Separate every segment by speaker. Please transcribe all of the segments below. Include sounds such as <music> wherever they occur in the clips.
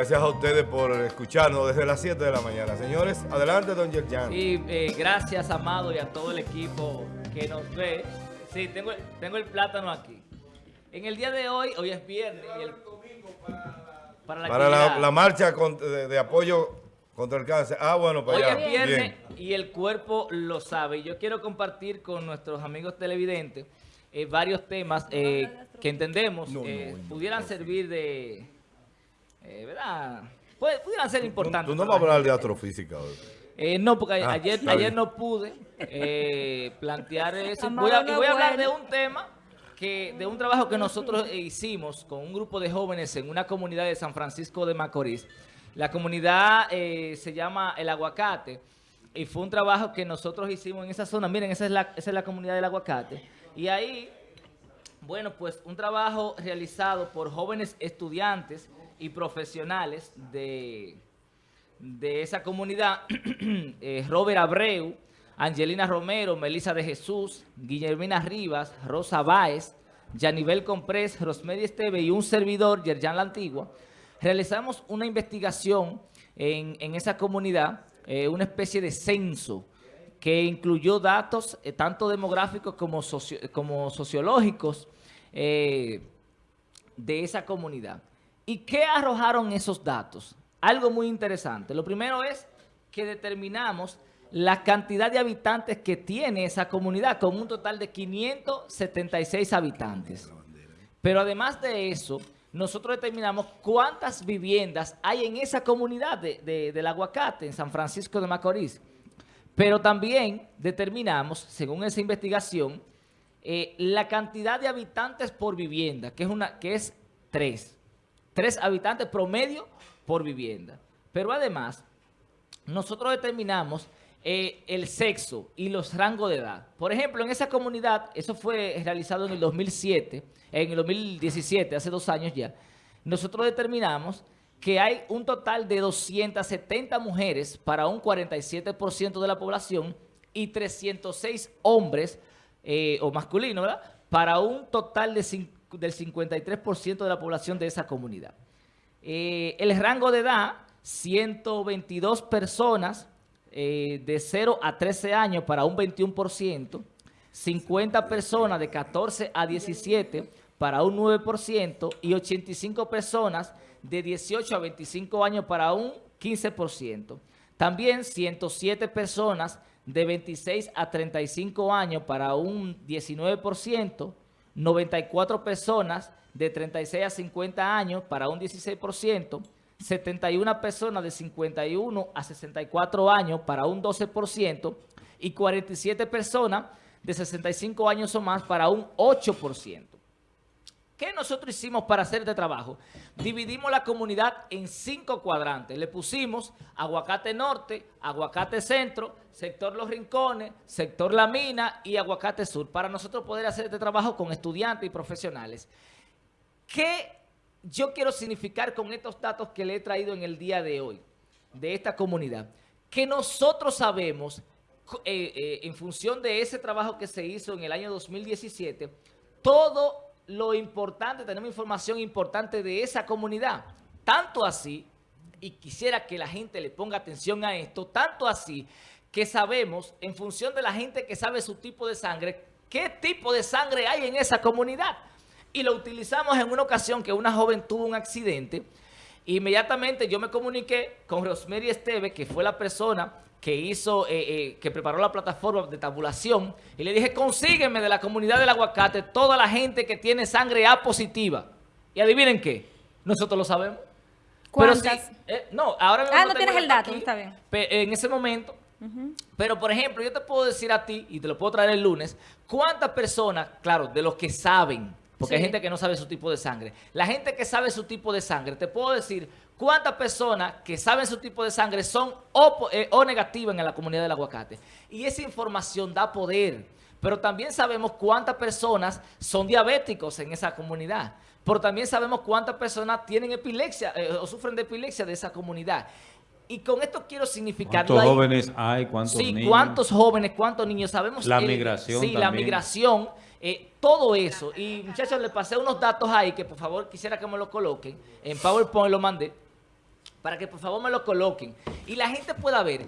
Speaker 1: gracias a ustedes por escucharnos desde las 7 de la mañana. Señores, adelante, don Yerjan.
Speaker 2: Sí, eh, gracias, Amado, y a todo el equipo que nos ve. Sí, tengo, tengo el plátano aquí. En el día de hoy, hoy es viernes. y el- para la,
Speaker 1: Para la, la marcha con- de, de apoyo contra el cáncer. Ah, bueno, para
Speaker 2: Hoy
Speaker 1: allá.
Speaker 2: es viernes
Speaker 1: Bien.
Speaker 2: y el cuerpo lo sabe. Y Yo quiero compartir con nuestros amigos televidentes eh, varios temas eh, que entendemos eh, pudieran servir de... eh, ¿Verdad? Pu- Pudieran ser
Speaker 1: Tú,
Speaker 2: importantes.
Speaker 1: tú no vas a
Speaker 2: la
Speaker 1: hablar de astrofísica hoy.
Speaker 2: Eh, no, porque
Speaker 1: Ah,
Speaker 2: ayer, ayer no pude eh, plantear eso. Voy a, y voy a hablar de un tema, que de un trabajo que nosotros hicimos con un grupo de jóvenes en una comunidad de San Francisco de Macorís. La comunidad eh, se llama El Aguacate y fue un trabajo que nosotros hicimos en esa zona. Miren, esa es la, esa es la comunidad del Aguacate. Y ahí bueno, pues un trabajo realizado por jóvenes estudiantes y profesionales de, de esa comunidad, <clears throat> eh, Robert Abreu, Angelina Romero, Melissa de Jesús, Guillermina Rivas, Rosa Báez, Yanibel Comprés, Rosmery Esteve y un servidor, Yerjan La Antigua, realizamos una investigación en, en esa comunidad, eh, una especie de censo que incluyó datos eh, tanto demográficos como, socio- como sociológicos de esa comunidad. ¿Y qué arrojaron esos datos? Algo muy interesante. Lo primero es que determinamos la cantidad de habitantes que tiene esa comunidad, con un total de 576 habitantes. Pero además de eso, nosotros determinamos cuántas viviendas hay en esa comunidad de- de- del aguacate, en San Francisco de Macorís. Pero también determinamos, según esa investigación, eh, la cantidad de habitantes por vivienda, que es, una, que es tres. Tres habitantes promedio por vivienda. Pero además, nosotros determinamos eh, el sexo y los rangos de edad. Por ejemplo, en esa comunidad, eso fue realizado en el 2007, en el 2017, hace dos años ya, nosotros determinamos que hay un total de 270 mujeres para un 47% de la población y 306 hombres eh, o masculinos, ¿verdad? Para un total de del 53% de la población de esa comunidad. Eh, el rango de edad, 122 personas eh, de 0 a 13 años para un 21%, 50 personas de 14 a 17 para un 9% y 85 personas de 18 a 25 años para un 15%. También 107 personas de 26 a 35 años para un 19%, 94 personas de 36 a 50 años para un 16%, 71 personas de 51 a 64 años para un 12% y 47 personas de 65 años o más para un 8%. ¿Qué nosotros hicimos para hacer este trabajo? Dividimos la comunidad en cinco cuadrantes. Le pusimos Aguacate Norte, Aguacate Centro, Sector Los Rincones, Sector La Mina y Aguacate Sur, para nosotros poder hacer este trabajo con estudiantes y profesionales. ¿Qué yo quiero significar con estos datos que le he traído en el día de hoy de esta comunidad? Que nosotros sabemos, eh, eh, en función de ese trabajo que se hizo en el año 2017, todo lo importante, tenemos información importante de esa comunidad. Tanto así, y quisiera que la gente le ponga atención a esto, tanto así que sabemos, en función de la gente que sabe su tipo de sangre, qué tipo de sangre hay en esa comunidad. Y lo utilizamos en una ocasión que una joven tuvo un accidente. Inmediatamente yo me comuniqué con Rosemary Esteve, que fue la persona que hizo, eh, eh, que preparó la plataforma de tabulación, y le dije, consígueme de la comunidad del aguacate toda la gente que tiene sangre A positiva. Y adivinen qué, nosotros lo sabemos. Pero sí,
Speaker 3: ¿Cuántas?
Speaker 2: eh, no, ahora mismo
Speaker 3: Ah, no tienes el
Speaker 2: dato
Speaker 3: dato, está bien.
Speaker 2: En ese momento. Pero, por ejemplo, yo te puedo decir a ti, y te lo puedo traer el lunes, cuántas personas, claro, de los que saben, porque hay gente que no sabe su tipo de sangre, la gente que sabe su tipo de sangre, te puedo decir cuántas personas que saben su tipo de sangre son O, eh, o negativas en la comunidad del aguacate. Y esa información da poder. Pero también sabemos cuántas personas son diabéticos en esa comunidad. Pero también sabemos cuántas personas tienen epilepsia eh, o sufren de epilepsia de esa comunidad. Y con esto quiero significar...
Speaker 4: ¿Cuántos jóvenes hay? ¿Cuántos
Speaker 2: Sí,
Speaker 4: niños?
Speaker 2: cuántos jóvenes, cuántos niños. Sabemos...
Speaker 4: La migración
Speaker 2: Sí, la migración, eh, todo eso. Y muchachos, les pasé unos datos ahí que por favor quisiera que me lo coloquen. En PowerPoint lo mandé. para que por favor me lo coloquen y la gente pueda ver.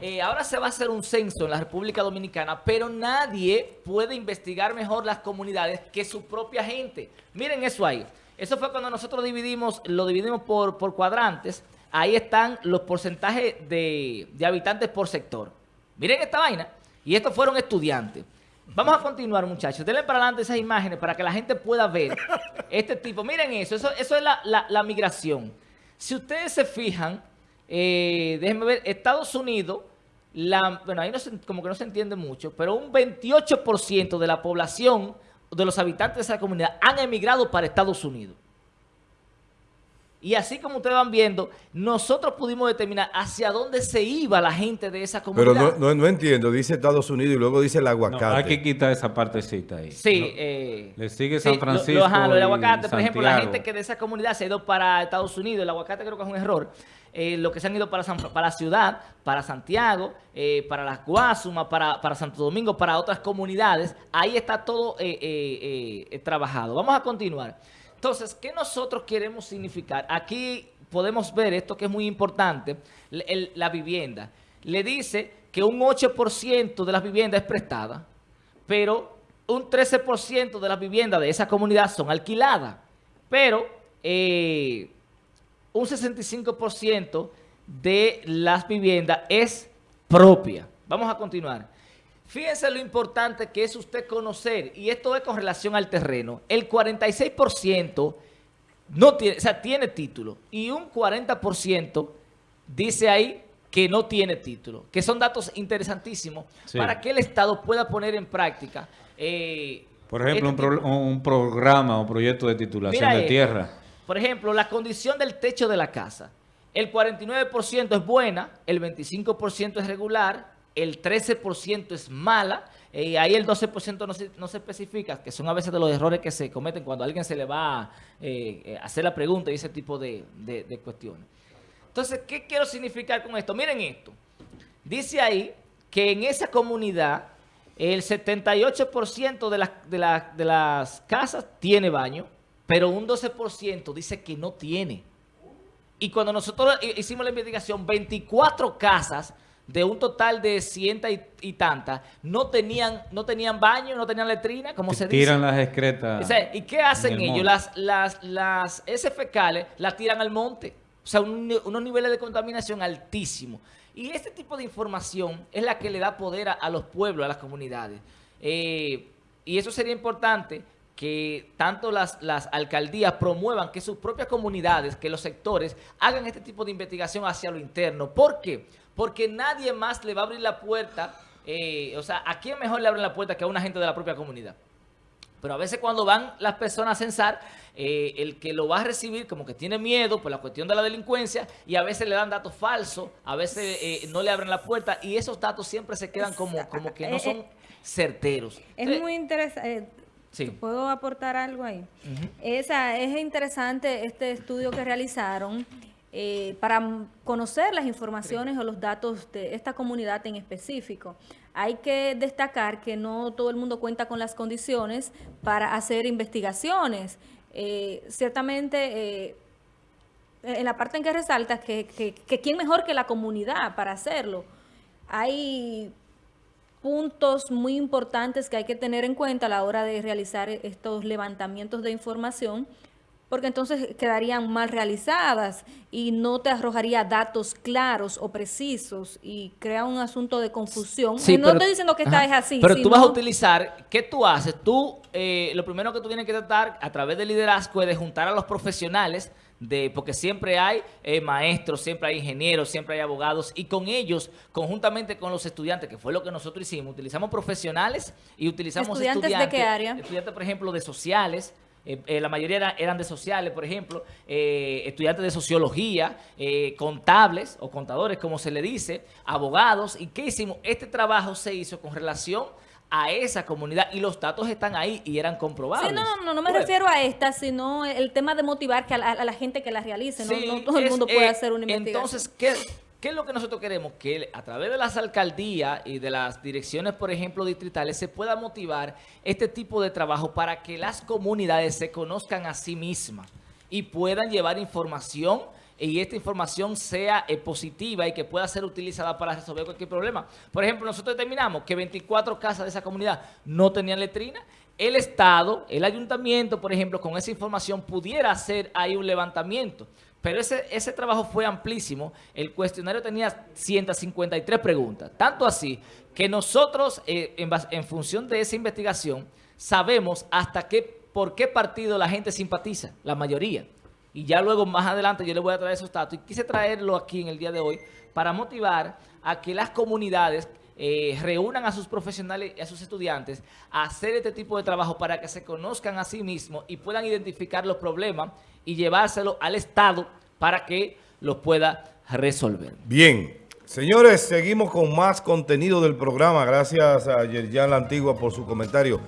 Speaker 2: Eh, ahora se va a hacer un censo en la República Dominicana, pero nadie puede investigar mejor las comunidades que su propia gente. Miren eso ahí. Eso fue cuando nosotros dividimos, lo dividimos por, por cuadrantes. Ahí están los porcentajes de, de habitantes por sector. Miren esta vaina. Y estos fueron estudiantes. Vamos a continuar, muchachos. Denle para adelante esas imágenes para que la gente pueda ver <laughs> este tipo. Miren eso. Eso, eso es la, la, la migración. Si ustedes se fijan, eh, déjenme ver, Estados Unidos, la, bueno, ahí no se, como que no se entiende mucho, pero un 28% de la población, de los habitantes de esa comunidad, han emigrado para Estados Unidos. Y así como ustedes van viendo, nosotros pudimos determinar hacia dónde se iba la gente de esa comunidad.
Speaker 1: Pero no, no, no entiendo, dice Estados Unidos y luego dice el aguacate.
Speaker 3: No, hay que quitar esa partecita ahí.
Speaker 2: Sí.
Speaker 3: No,
Speaker 2: eh,
Speaker 3: le sigue San Francisco
Speaker 2: lo, lo, ajá, lo del aguacate,
Speaker 3: y
Speaker 2: por ejemplo, la gente que de esa comunidad se ha ido para Estados Unidos, el aguacate creo que es un error. Eh, lo que se han ido para, San, para la ciudad, para Santiago, eh, para las Guasumas, para, para Santo Domingo, para otras comunidades, ahí está todo eh, eh, eh, trabajado. Vamos a continuar. Entonces, ¿qué nosotros queremos significar? Aquí podemos ver esto que es muy importante, la vivienda. Le dice que un 8% de las viviendas es prestada, pero un 13% de las viviendas de esa comunidad son alquiladas. Pero eh, un 65% de las viviendas es propia. Vamos a continuar. Fíjense lo importante que es usted conocer, y esto es con relación al terreno. El 46% no tiene, o sea, tiene título, y un 40% dice ahí que no tiene título, que son datos interesantísimos
Speaker 3: Sí.
Speaker 2: para que el Estado pueda poner en práctica. eh,
Speaker 3: Por ejemplo,
Speaker 2: este
Speaker 3: un, pro-
Speaker 2: tipo-
Speaker 3: un programa o proyecto de titulación
Speaker 2: Mira
Speaker 3: de
Speaker 2: esto.
Speaker 3: tierra.
Speaker 2: Por ejemplo, la condición del techo de la casa. El 49% es buena, el 25% es regular, el 13% es mala, y ahí el 12% no se, no se especifica, que son a veces de los errores que se cometen cuando a alguien se le va a eh, eh, hacer la pregunta y ese tipo de, de- cuestiones. Entonces, ¿qué quiero significar con esto? Miren esto. Dice ahí que en esa comunidad el 78% de las, de, de las casas tiene baño, pero un 12% dice que no tiene. Y cuando nosotros hi- hicimos la investigación, 24 casas de un total de ciento y, y tantas no tenían, no tenían baño, no tenían letrina, como se dice.
Speaker 3: tiran las excretas.
Speaker 2: O sea, ¿Y qué hacen
Speaker 3: en el
Speaker 2: ellos?
Speaker 3: monte.
Speaker 2: Las, las, las heces fecales las tiran al monte. O sea, un unos niveles de contaminación altísimos. Y este tipo de información es la que le da poder a, a los pueblos, a las comunidades. Eh, y eso sería importante que tanto las, las alcaldías promuevan que sus propias comunidades, que los sectores hagan este tipo de investigación hacia lo interno. ¿Por qué? Porque nadie más le va a abrir la puerta, eh, o sea, ¿a quién mejor le abren la puerta que a una gente de la propia comunidad? Pero a veces cuando van las personas a censar, eh, el que lo va a recibir como que tiene miedo por la cuestión de la delincuencia y a veces le dan datos falsos, a veces eh, no le abren la puerta y esos datos siempre se quedan como, como que no
Speaker 4: Eh,
Speaker 2: son
Speaker 4: eh,
Speaker 2: certeros.
Speaker 4: Es
Speaker 2: Entonces,
Speaker 4: muy interesante.
Speaker 2: Sí.
Speaker 4: ¿Puedo aportar algo ahí?
Speaker 2: Ujú.
Speaker 4: Esa, es interesante este estudio que realizaron eh, para conocer las informaciones o los datos de esta comunidad en específico. Hay que destacar que no todo el mundo cuenta con las condiciones para hacer investigaciones. Eh, ciertamente, eh, en la parte en que resalta que, que, que quién mejor que la comunidad para hacerlo. Hay puntos muy importantes que hay que tener en cuenta a la hora de realizar estos levantamientos de información, porque entonces quedarían mal realizadas y no te arrojaría datos claros o precisos y crea un asunto de confusión.
Speaker 2: Sí,
Speaker 4: Y no
Speaker 2: pero-
Speaker 4: estoy diciendo que esta es así.
Speaker 2: Pero tú vas a
Speaker 4: sino-
Speaker 2: utilizar, ¿qué tú haces? Tú, eh, lo primero que tú tienes que tratar a través del liderazgo es de juntar a los profesionales, de porque siempre hay eh, maestros, siempre hay ingenieros, siempre hay abogados, y con ellos, conjuntamente con los estudiantes, que fue lo que nosotros hicimos, utilizamos profesionales y utilizamos
Speaker 4: ¿Estudiantes de
Speaker 2: estudiantes.
Speaker 4: qué área?
Speaker 2: Estudiantes, por ejemplo, de sociales, eh, eh, la mayoría era- eran de sociales, por ejemplo, eh, estudiantes de sociología, eh, contables o contadores, como se le dice, abogados. ¿Y qué hicimos? Este trabajo se hizo con relación a esa comunidad y los datos están ahí y eran comprobables.
Speaker 4: Sí, no, no, no me refiero a esta, sino el tema de motivar que a la, a la gente que la realice. No,
Speaker 2: sí,
Speaker 4: no todo el
Speaker 2: es,
Speaker 4: mundo puede hacer una investigación.
Speaker 2: Entonces, ¿qué, ¿qué es lo que nosotros queremos? Que a través de las alcaldías y de las direcciones, por ejemplo, distritales, se pueda motivar este tipo de trabajo para que las comunidades se conozcan a sí mismas y puedan llevar información y esta información sea eh, positiva y que pueda ser utilizada para resolver cualquier problema. Por ejemplo, nosotros determinamos que 24 casas de esa comunidad no tenían letrina. El Estado, el ayuntamiento, por ejemplo, con esa información pudiera hacer ahí un levantamiento. Pero ese, ese trabajo fue amplísimo. El cuestionario tenía 153 preguntas. Tanto así que nosotros, eh, en, función de esa investigación, sabemos hasta qué, por qué partido la gente simpatiza, la mayoría. Y ya luego, más adelante, yo les voy a traer esos datos. Y quise traerlo aquí en el día de hoy para motivar a que las comunidades eh, reúnan a sus profesionales y a sus estudiantes a hacer este tipo de trabajo para que se conozcan a sí mismos y puedan identificar los problemas y llevárselo al Estado para que los pueda resolver.
Speaker 1: Bien, señores, seguimos con más contenido del programa. Gracias a Yerjan La Antigua por su comentario.